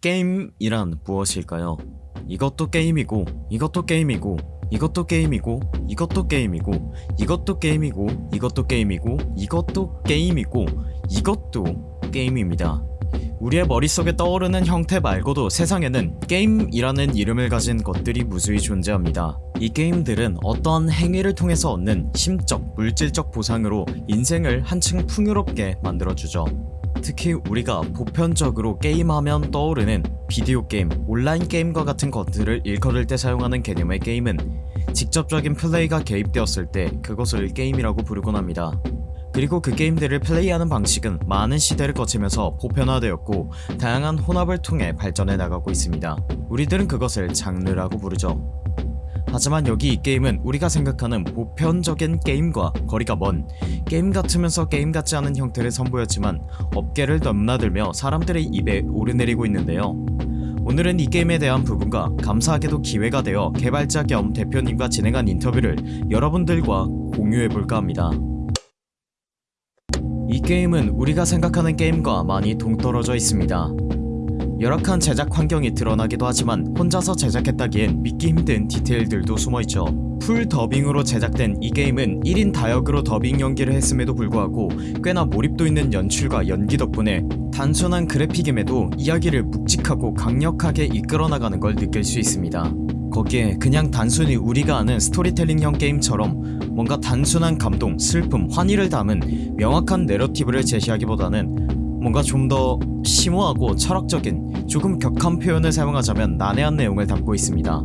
게임이란 무엇일까요? 이것도 게임이고 이것도 게임이고 이것도 게임이고 이것도 게임이고 이것도 게임이고 이것도 게임이고 이것도 게임이고 이것도 게임입니다. 우리의 머릿속에 떠오르는 형태 말고도 세상에는 게임이라는 이름을 가진 것들이 무수히 존재합니다. 이 게임들은 어떠한 행위를 통해서 얻는 심적, 물질적 보상으로 인생을 한층 풍요롭게 만들어주죠. 특히 우리가 보편적으로 게임하면 떠오르는 비디오 게임, 온라인 게임과 같은 것들을 일컬을 때 사용하는 개념의 게임은 직접적인 플레이가 개입되었을 때 그것을 게임이라고 부르곤 합니다. 그리고 그 게임들을 플레이하는 방식은 많은 시대를 거치면서 보편화되었고 다양한 혼합을 통해 발전해 나가고 있습니다. 우리들은 그것을 장르라고 부르죠. 하지만 여기 이 게임은 우리가 생각하는 보편적인 게임과 거리가 먼 게임 같으면서 게임 같지 않은 형태를 선보였지만 업계를 넘나들며 사람들의 입에 오르내리고 있는데요. 오늘은 이 게임에 대한 부분과 감사하게도 기회가 되어 개발자 겸 대표님과 진행한 인터뷰를 여러분들과 공유해볼까 합니다. 이 게임은 우리가 생각하는 게임과 많이 동떨어져 있습니다. 열악한 제작 환경이 드러나기도 하지만 혼자서 제작했다기엔 믿기 힘든 디테일들도 숨어있죠. 풀 더빙으로 제작된 이 게임은 1인 다역으로 더빙 연기를 했음에도 불구하고 꽤나 몰입도 있는 연출과 연기 덕분에 단순한 그래픽임에도 이야기를 묵직하고 강력하게 이끌어나가는 걸 느낄 수 있습니다. 거기에 그냥 단순히 우리가 아는 스토리텔링형 게임처럼 뭔가 단순한 감동, 슬픔, 환희를 담은 명확한 내러티브를 제시하기보다는 뭔가 좀 더 심오하고 철학적인 조금 격한 표현을 사용하자면 난해한 내용을 담고 있습니다.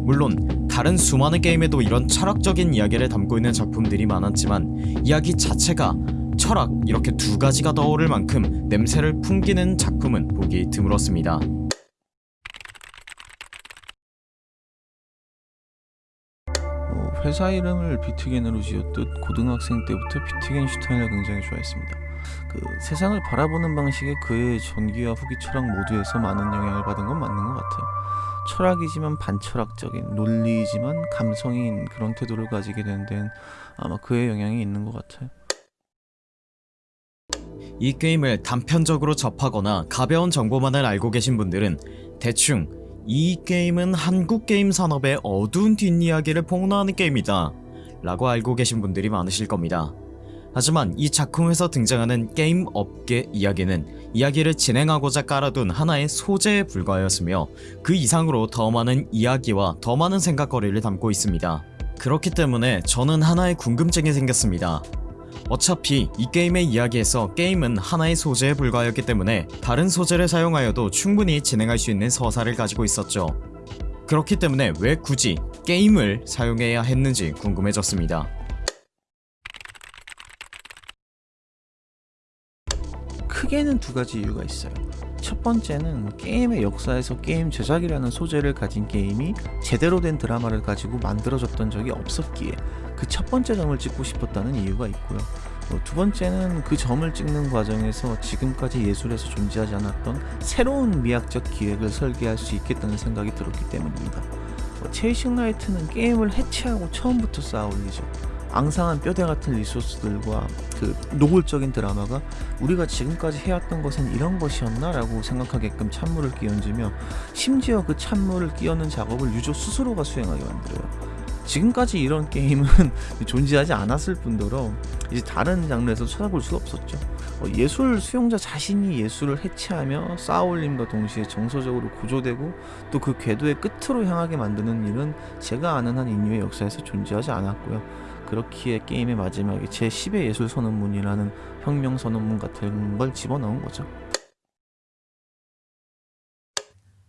물론 다른 수많은 게임에도 이런 철학적인 이야기를 담고 있는 작품들이 많았지만 이야기 자체가 철학 이렇게 두 가지가 떠오를 만큼 냄새를 풍기는 작품은 보기 드물었습니다. 뭐 회사 이름을 비트겐으로 지었듯 고등학생 때부터 비트겐슈타인을 굉장히 좋아했습니다. 그 세상을 바라보는 방식에 그의 전기와 후기 철학 모두에서 많은 영향을 받은 건 맞는 것 같아요. 철학이지만 반철학적인 논리이지만 감성인 그런 태도를 가지게 된 데는 아마 그의 영향이 있는 것 같아요. 이 게임을 단편적으로 접하거나 가벼운 정보만을 알고 계신 분들은 대충 이 게임은 한국 게임 산업의 어두운 뒷이야기를 폭로하는 게임이다 라고 알고 계신 분들이 많으실 겁니다. 하지만 이 작품에서 등장하는 게임 업계 이야기는 이야기를 진행하고자 깔아둔 하나의 소재에 불과하였으며 그 이상으로 더 많은 이야기와 더 많은 생각거리를 담고 있습니다. 그렇기 때문에 저는 하나의 궁금증이 생겼습니다. 어차피 이 게임의 이야기에서 게임은 하나의 소재에 불과하였기 때문에 다른 소재를 사용하여도 충분히 진행할 수 있는 서사를 가지고 있었죠. 그렇기 때문에 왜 굳이 게임을 사용해야 했는지 궁금해졌습니다. 크게는 두 가지 이유가 있어요. 첫 번째는 게임의 역사에서 게임 제작이라는 소재를 가진 게임이 제대로 된 드라마를 가지고 만들어졌던 적이 없었기에 그 첫 번째 점을 찍고 싶었다는 이유가 있고요. 어, 두 번째는 그 점을 찍는 과정에서 지금까지 예술에서 존재하지 않았던 새로운 미학적 기획을 설계할 수 있겠다는 생각이 들었기 때문입니다. 어, 체이싱 라이트는 게임을 해체하고 처음부터 쌓아 올리죠. 앙상한 뼈대 같은 리소스들과 그 노골적인 드라마가 우리가 지금까지 해왔던 것은 이런 것이었나 라고 생각하게끔 찬물을 끼얹으며 심지어 그 찬물을 끼얹는 작업을 유저 스스로가 수행하게 만들어요. 지금까지 이런 게임은 존재하지 않았을 뿐더러 이제 다른 장르에서 찾아볼 수가 없었죠. 어, 예술 수용자 자신이 예술을 해체하며 쌓아올림과 동시에 정서적으로 구조되고 또 그 궤도의 끝으로 향하게 만드는 일은 제가 아는 한 인류의 역사에서 존재하지 않았고요 그렇기에 게임의 마지막에 제10의 예술 선언문이라는 혁명 선언문 같은 걸 집어넣은 거죠.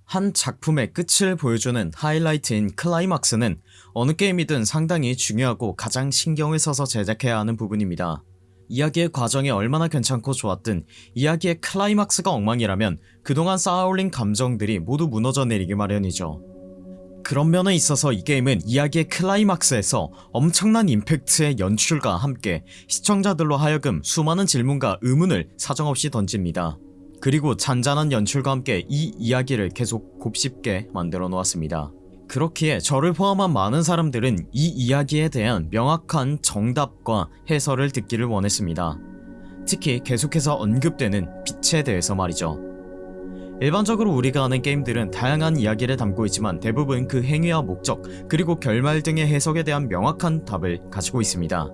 한 작품의 끝을 보여주는 하이라이트인 클라이막스는 어느 게임이든 상당히 중요하고 가장 신경을 써서 제작해야 하는 부분입니다. 이야기의 과정이 얼마나 괜찮고 좋았든 이야기의 클라이막스가 엉망이라면 그동안 쌓아올린 감정들이 모두 무너져 내리기 마련이죠. 그런 면에 있어서 이 게임은 이야기의 클라이막스에서 엄청난 임팩트의 연출과 함께 시청자들로 하여금 수많은 질문과 의문을 사정없이 던집니다. 그리고 잔잔한 연출과 함께 이 이야기를 계속 곱씹게 만들어 놓았습니다. 그렇기에 저를 포함한 많은 사람들은 이 이야기에 대한 명확한 정답과 해설을 듣기를 원했습니다. 특히 계속해서 언급되는 빛에 대해서 말이죠. 일반적으로 우리가 아는 게임들은 다양한 이야기를 담고 있지만 대부분 그 행위와 목적 그리고 결말 등의 해석에 대한 명확한 답을 가지고 있습니다.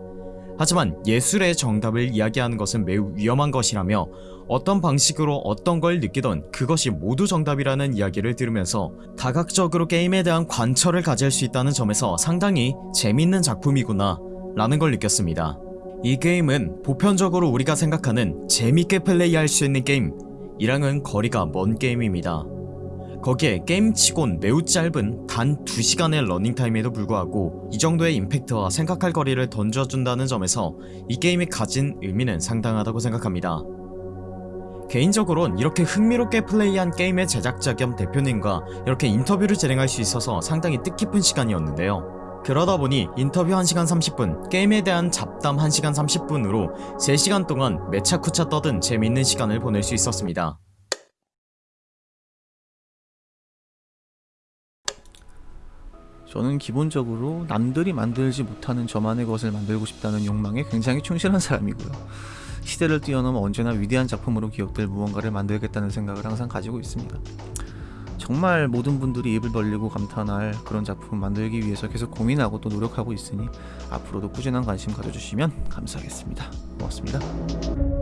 하지만 예술의 정답을 이야기하는 것은 매우 위험한 것이라며 어떤 방식으로 어떤 걸 느끼던 그것이 모두 정답이라는 이야기를 들으면서 다각적으로 게임에 대한 관찰을 가질 수 있다는 점에서 상당히 재밌는 작품이구나 라는 걸 느꼈습니다. 이 게임은 보편적으로 우리가 생각하는 재밌게 플레이할 수 있는 게임 이랑은 거리가 먼 게임입니다. 거기에 게임치곤 매우 짧은 단 2시간의 러닝타임에도 불구하고 이 정도의 임팩트와 생각할 거리를 던져준다는 점에서 이 게임이 가진 의미는 상당하다고 생각합니다. 개인적으론 이렇게 흥미롭게 플레이한 게임의 제작자 겸 대표님과 이렇게 인터뷰를 진행할 수 있어서 상당히 뜻깊은 시간이었는데요. 그러다 보니 인터뷰 1시간 30분, 게임에 대한 잡담 1시간 30분으로 3시간 동안 매차쿠차 떠든 재밌는 시간을 보낼 수 있었습니다. 저는 기본적으로 남들이 만들지 못하는 저만의 것을 만들고 싶다는 욕망에 굉장히 충실한 사람이고요. 시대를 뛰어넘어 언제나 위대한 작품으로 기억될 무언가를 만들겠다는 생각을 항상 가지고 있습니다. 정말 모든 분들이 입을 벌리고 감탄할 그런 작품 만들기 위해서 계속 고민하고 또 노력하고 있으니 앞으로도 꾸준한 관심 가져주시면 감사하겠습니다. 고맙습니다.